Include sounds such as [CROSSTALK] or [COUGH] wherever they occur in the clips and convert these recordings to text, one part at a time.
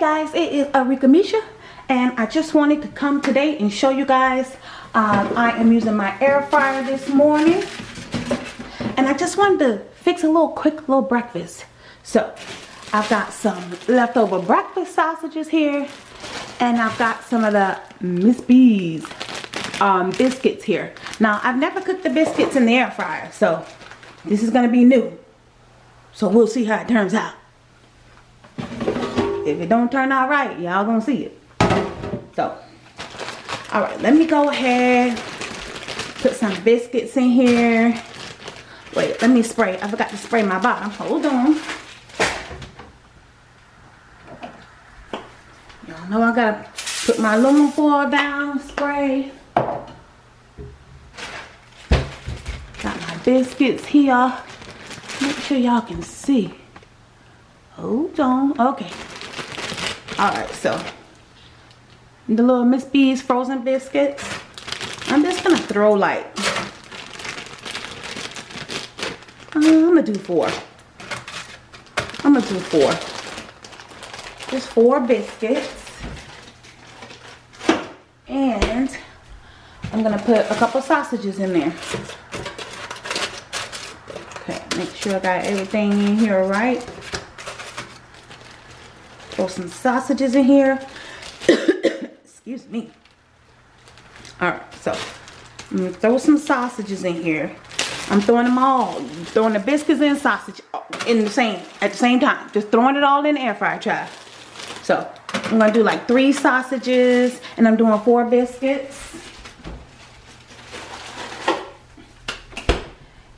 Arika Misha and I just wanted to come today and show you guys um, I am using my air fryer this morning. And I just wanted to fix a little quick little breakfast. So I've got some leftover breakfast sausages here and I've got some of the Miss B's um, biscuits here. Now I've never cooked the biscuits in the air fryer so this is gonna be new. So we'll see how it turns out if it don't turn out right y'all gonna see it. So all right let me go ahead put some biscuits in here. Wait let me spray. I forgot to spray my bottom. Hold on. Y'all know i gotta put my aluminum foil down spray. Got my biscuits here. Make sure y'all can see. Hold on okay all right so the little miss b's frozen biscuits. I'm just gonna throw like uh, i'm gonna do four. I'm gonna do four. Just four biscuits. And i'm gonna put a couple sausages in there. Okay make sure i got everything in here right throw some sausages in here. [COUGHS] Excuse me. All right so i'm gonna throw some sausages in here. I'm throwing them all. Throwing the biscuits and sausage oh, in the same at the same time. Just throwing it all in the air fryer try so i'm gonna do like three sausages and i'm doing four biscuits.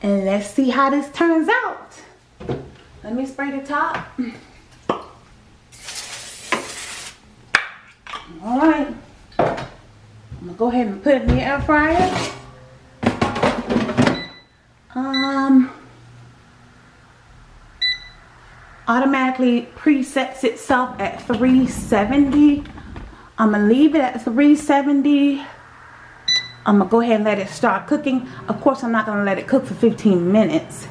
And let's see how this turns out. Let me spray the top all right. I'm gonna go ahead and put it in the air fryer. Um automatically presets itself at 370 i'm gonna leave it at 370 i'm gonna go ahead and let it start cooking. Of course i'm not gonna let it cook for 15 minutes.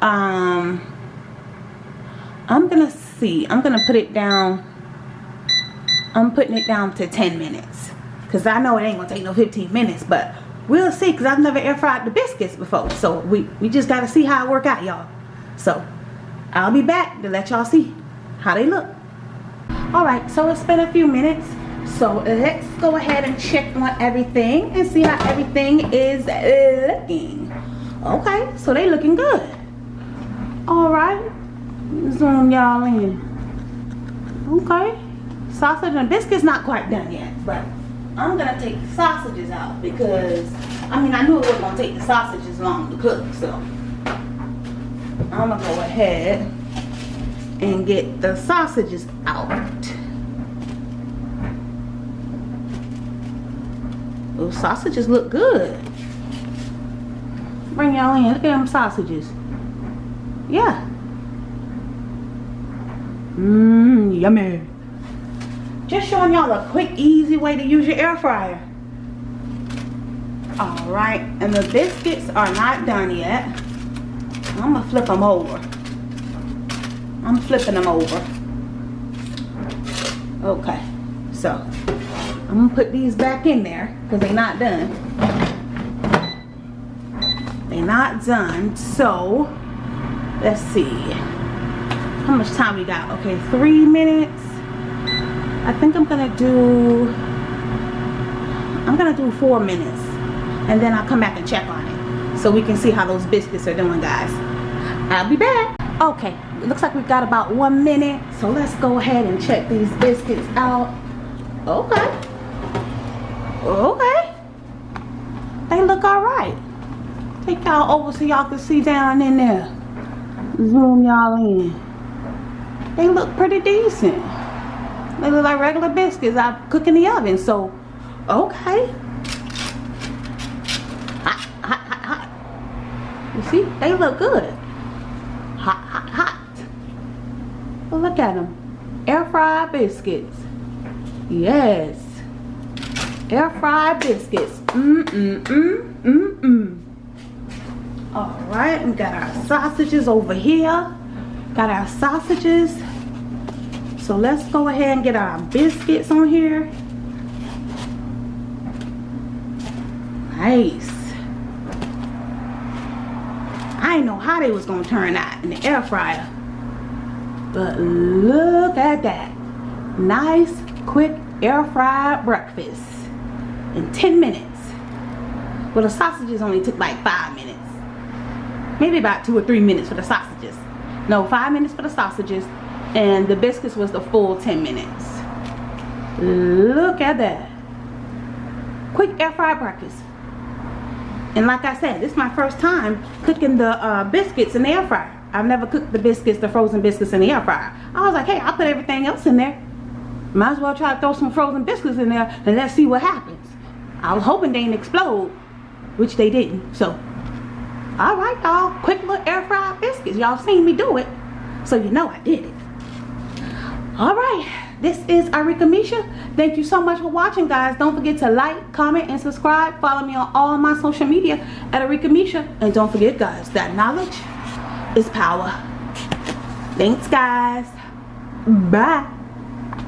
Um i'm gonna see. I'm gonna put it down I'm putting it down to 10 minutes. Because I know it ain't going to take no 15 minutes. But we'll see. Because I've never air fried the biscuits before. So we, we just got to see how it work out, y'all. So I'll be back to let y'all see how they look. Alright, so it's been a few minutes. So let's go ahead and check on everything. And see how everything is looking. Okay, so they looking good. Alright. Zoom y'all in. Okay sausage and biscuits not quite done yet but I'm gonna take the sausages out because I mean I knew it wasn't gonna take the sausages long to cook so I'm gonna go ahead and get the sausages out. Those sausages look good. Bring y'all in. Look at them sausages. Yeah. Mmm yummy just showing y'all a quick, easy way to use your air fryer. Alright, and the biscuits are not done yet. I'm to flip them over. I'm flipping them over. Okay, so I'm to put these back in there because they're not done. They're not done, so let's see. How much time we got? Okay, three minutes. I think I'm gonna do I'm gonna do four minutes and then I'll come back and check on it so we can see how those biscuits are doing guys. I'll be back. Okay it looks like we've got about one minute so let's go ahead and check these biscuits out. Okay. Okay. They look all right. Take y'all over so y'all can see down in there. Zoom y'all in. They look pretty decent they look like regular biscuits I cook in the oven. So, okay. Hot, hot, hot, hot. You see? They look good. Hot, hot, hot. Well, look at them. Air fried biscuits. Yes. Air fried biscuits. Mm-mm-mm. Mm-mm. Alright, we got our sausages over here. Got our sausages So let's go ahead and get our biscuits on here. Nice. I didn't know how they was gonna turn out in the air fryer. But look at that. Nice, quick air fried breakfast in 10 minutes. Well, the sausages only took like five minutes. Maybe about two or three minutes for the sausages. No, five minutes for the sausages. And the biscuits was the full 10 minutes. Look at that. Quick air fried breakfast. And like I said, this is my first time cooking the uh, biscuits in the air fryer. I've never cooked the biscuits, the frozen biscuits in the air fryer. I was like, hey, I'll put everything else in there. Might as well try to throw some frozen biscuits in there and let's see what happens. I was hoping they didn't explode, which they didn't. So, all right, y'all. Quick little air fried biscuits. Y'all seen me do it. So you know I did it. All right. This is Arika Misha. Thank you so much for watching, guys. Don't forget to like, comment, and subscribe. Follow me on all my social media at Arika Misha. And don't forget, guys, that knowledge is power. Thanks, guys. Bye.